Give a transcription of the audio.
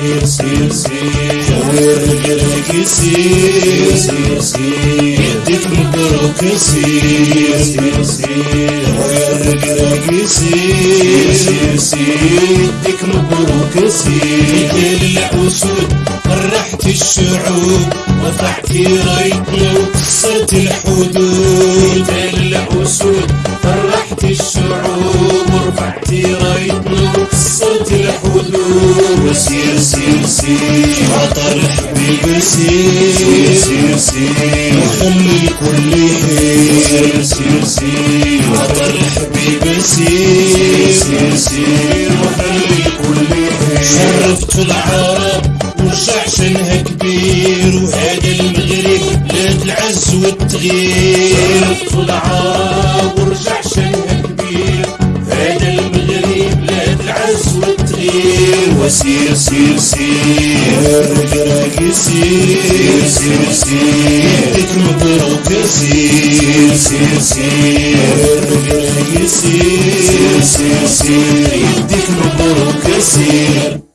سير سير سير ورقرق سير سير سير يديك مبروك سير سير سير ورقرق سير سير سير يديك مبروك سير ليل العسود فرحت الشعوب رفعت رايتنا وكسرت الحدود ليل العسود وكسرت الحدود وسير سير سير. عطر حبيب سير سير سير وخلي الكل يحير سير سير. عطر حبيب سير سير سير. وخلي الكل يحير شرفت العرب وشعشنها كبير. وهذا المغرب بلاد العز والتغيير. شرفت العرب والتغيير وسير سير سير. رقراق سير سير سير. يديك مبروك سير سير سير. رقراق سير سير سير مبروك سير.